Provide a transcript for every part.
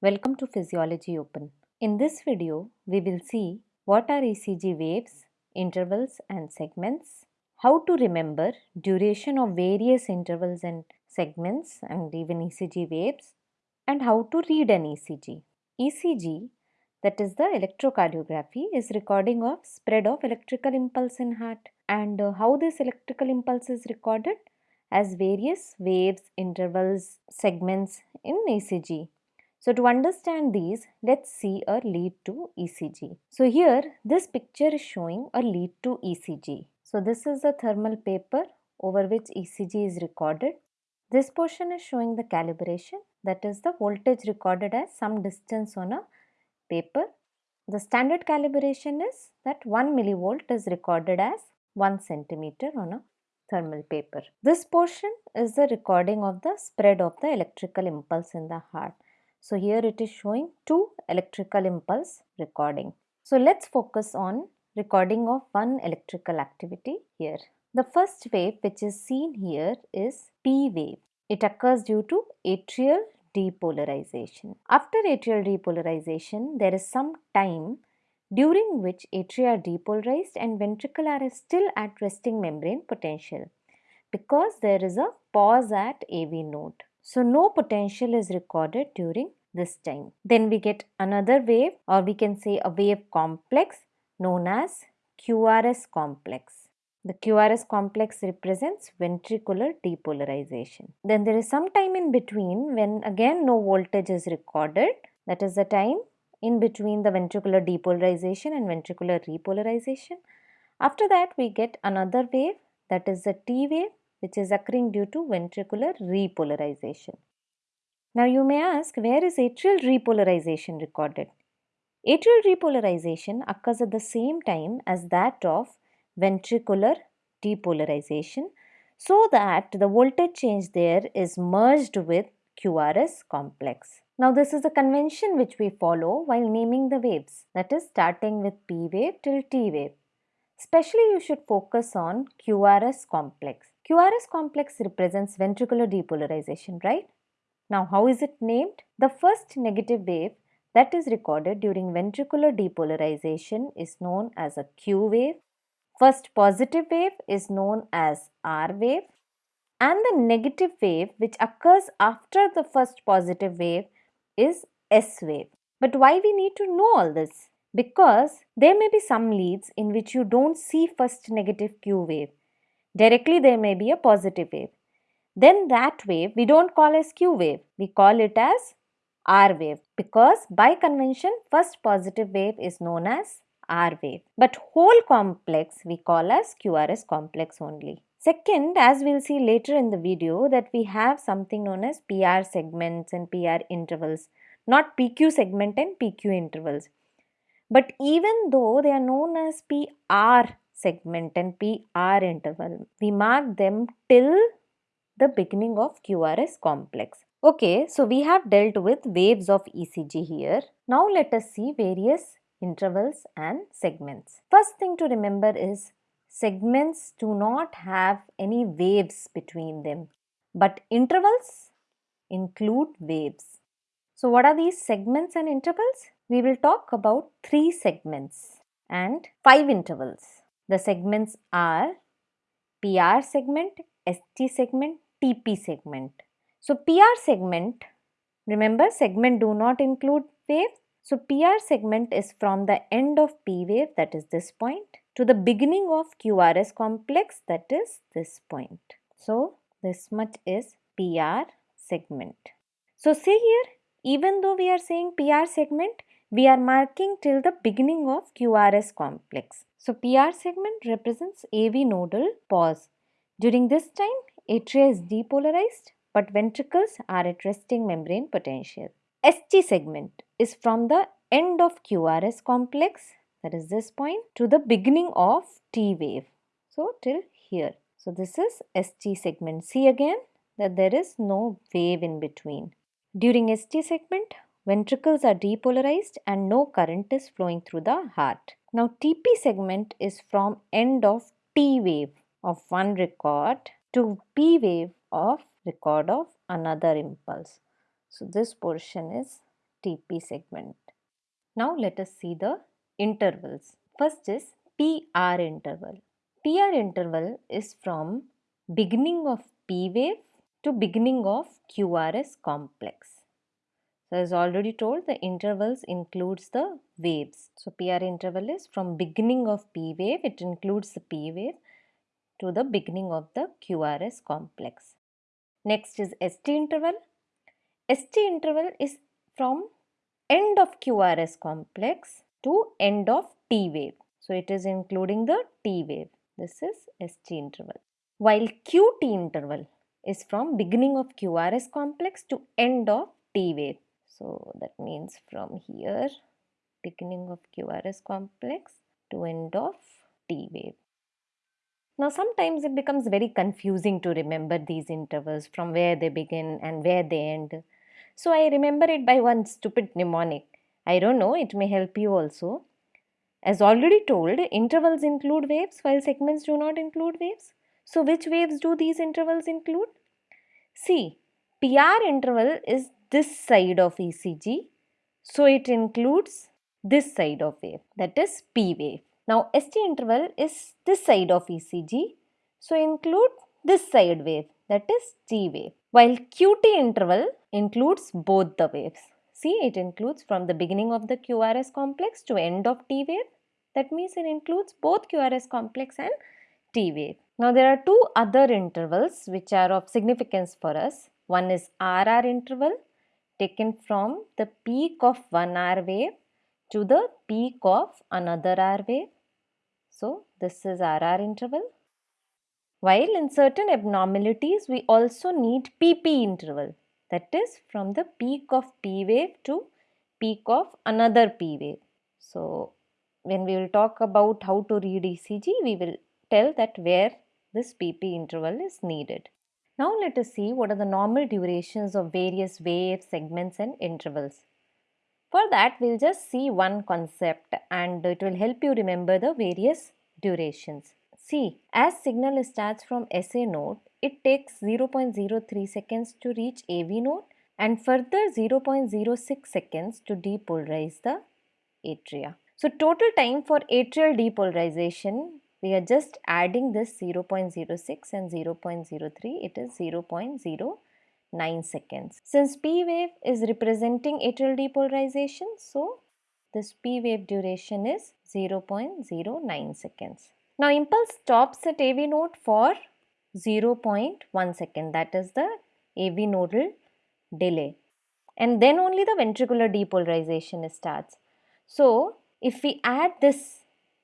Welcome to Physiology Open. In this video, we will see what are ECG waves, intervals and segments, how to remember duration of various intervals and segments and even ECG waves, and how to read an ECG. ECG, that is the electrocardiography, is recording of spread of electrical impulse in heart and uh, how this electrical impulse is recorded as various waves, intervals, segments in ECG. So to understand these, let's see a lead II ECG. So here, this picture is showing a lead II ECG. So this is a thermal paper over which ECG is recorded. This portion is showing the calibration, that is the voltage recorded as some distance on a paper. The standard calibration is that 1 millivolt is recorded as 1 centimeter on a thermal paper. This portion is the recording of the spread of the electrical impulse in the heart. So here it is showing two electrical impulse recording. So let's focus on recording of one electrical activity here. The first wave which is seen here is P wave. It occurs due to atrial depolarization. After atrial depolarization, there is some time during which atria are depolarized and ventricle are still at resting membrane potential because there is a pause at AV node. So no potential is recorded during this time. Then we get another wave or we can say a wave complex known as QRS complex. The QRS complex represents ventricular depolarization. Then there is some time in between when again no voltage is recorded. That is the time in between the ventricular depolarization and ventricular repolarization. After that we get another wave that is the T wave which is occurring due to ventricular repolarization. Now you may ask where is atrial repolarization recorded? Atrial repolarization occurs at the same time as that of ventricular depolarization so that the voltage change there is merged with QRS complex. Now this is a convention which we follow while naming the waves that is starting with P wave till T wave. Especially you should focus on QRS complex. QRS complex represents ventricular depolarization, right? Now, how is it named? The first negative wave that is recorded during ventricular depolarization is known as a Q wave. First positive wave is known as R wave and the negative wave which occurs after the first positive wave is S wave. But why we need to know all this? Because there may be some leads in which you don't see first negative Q wave Directly there may be a positive wave. Then that wave we don't call as Q wave, we call it as R wave because by convention first positive wave is known as R wave. But whole complex we call as QRS complex only. Second, as we'll see later in the video that we have something known as PR segments and PR intervals, not PQ segment and PQ intervals. But even though they are known as PR segment and PR interval. We mark them till the beginning of QRS complex. Okay, so we have dealt with waves of ECG here. Now let us see various intervals and segments. First thing to remember is segments do not have any waves between them, but intervals include waves. So what are these segments and intervals? We will talk about three segments and five intervals. The segments are PR segment, ST segment, TP segment. So PR segment, remember segment do not include wave. So PR segment is from the end of P wave that is this point to the beginning of QRS complex that is this point. So this much is PR segment. So see here even though we are saying PR segment we are marking till the beginning of QRS complex. So PR segment represents AV nodal pause. During this time, atria is depolarized but ventricles are at resting membrane potential. ST segment is from the end of QRS complex that is this point to the beginning of T wave. So till here. So this is ST segment. See again that there is no wave in between. During ST segment, ventricles are depolarized and no current is flowing through the heart. Now TP segment is from end of T wave of one record to P wave of record of another impulse. So this portion is TP segment. Now let us see the intervals. First is PR interval. PR interval is from beginning of P wave to beginning of QRS complex. So as already told the intervals includes the waves. So PR interval is from beginning of P wave it includes the P wave to the beginning of the QRS complex. Next is ST interval. ST interval is from end of QRS complex to end of T wave. So it is including the T wave. This is ST interval. While QT interval is from beginning of QRS complex to end of T wave. So that means from here beginning of QRS complex to end of T wave. Now sometimes it becomes very confusing to remember these intervals from where they begin and where they end. So I remember it by one stupid mnemonic. I don't know, it may help you also. As already told, intervals include waves while segments do not include waves. So which waves do these intervals include? See, PR interval is this side of ECG. So it includes this side of wave that is P wave. Now ST interval is this side of ECG. So include this side wave that is T wave. While QT interval includes both the waves. See it includes from the beginning of the QRS complex to end of T wave. That means it includes both QRS complex and T wave. Now there are two other intervals which are of significance for us. One is RR interval taken from the peak of one R wave to the peak of another R wave. So, this is RR interval. While in certain abnormalities, we also need PP interval that is from the peak of P wave to peak of another P wave. So, when we will talk about how to read ECG, we will tell that where this PP interval is needed. Now let us see what are the normal durations of various waves, segments and intervals. For that we'll just see one concept and it will help you remember the various durations. See, as signal starts from SA node, it takes 0.03 seconds to reach AV node and further 0.06 seconds to depolarize the atria. So total time for atrial depolarization we are just adding this 0.06 and 0.03 it is 0.09 seconds. Since P wave is representing atrial depolarization so this P wave duration is 0.09 seconds. Now impulse stops at AV node for 0.1 second that is the AV nodal delay and then only the ventricular depolarization starts. So if we add this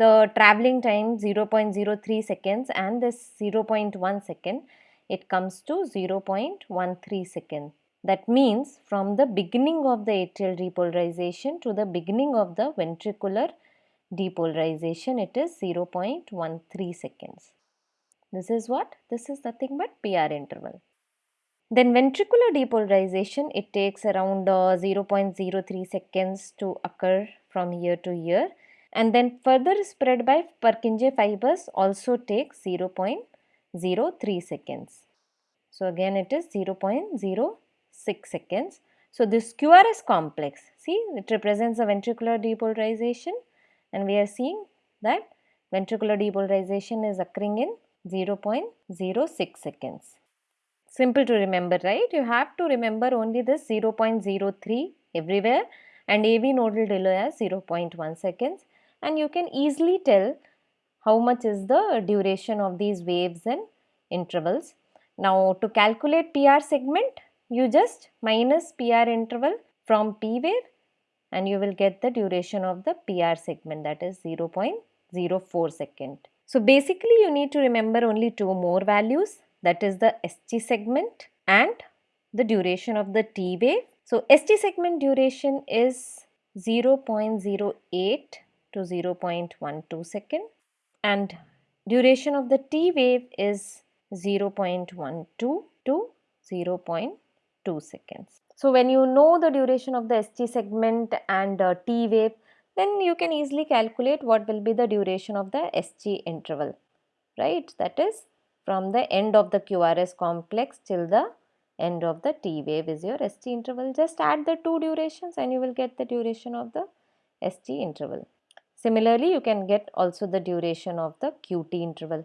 the traveling time 0.03 seconds and this 0.1 second it comes to 0.13 second. That means from the beginning of the atrial depolarization to the beginning of the ventricular depolarization it is 0.13 seconds. This is what? This is nothing but PR interval. Then ventricular depolarization it takes around uh, 0.03 seconds to occur from year to year and then further spread by Purkinje fibers also takes 0.03 seconds. So again it is 0.06 seconds. So this QRS complex, see it represents a ventricular depolarization and we are seeing that ventricular depolarization is occurring in 0.06 seconds. Simple to remember, right? You have to remember only this 0.03 everywhere and AV nodal delay as 0.1 seconds and you can easily tell how much is the duration of these waves and intervals. Now to calculate PR segment you just minus PR interval from P wave and you will get the duration of the PR segment that is 0.04 second. So basically you need to remember only two more values that is the ST segment and the duration of the T wave. So ST segment duration is 0.08 to 0.12 second and duration of the T wave is 0.12 to 0.2 seconds. So when you know the duration of the ST segment and uh, T wave then you can easily calculate what will be the duration of the ST interval right that is from the end of the QRS complex till the end of the T wave is your ST interval. Just add the two durations and you will get the duration of the ST interval. Similarly, you can get also the duration of the QT interval.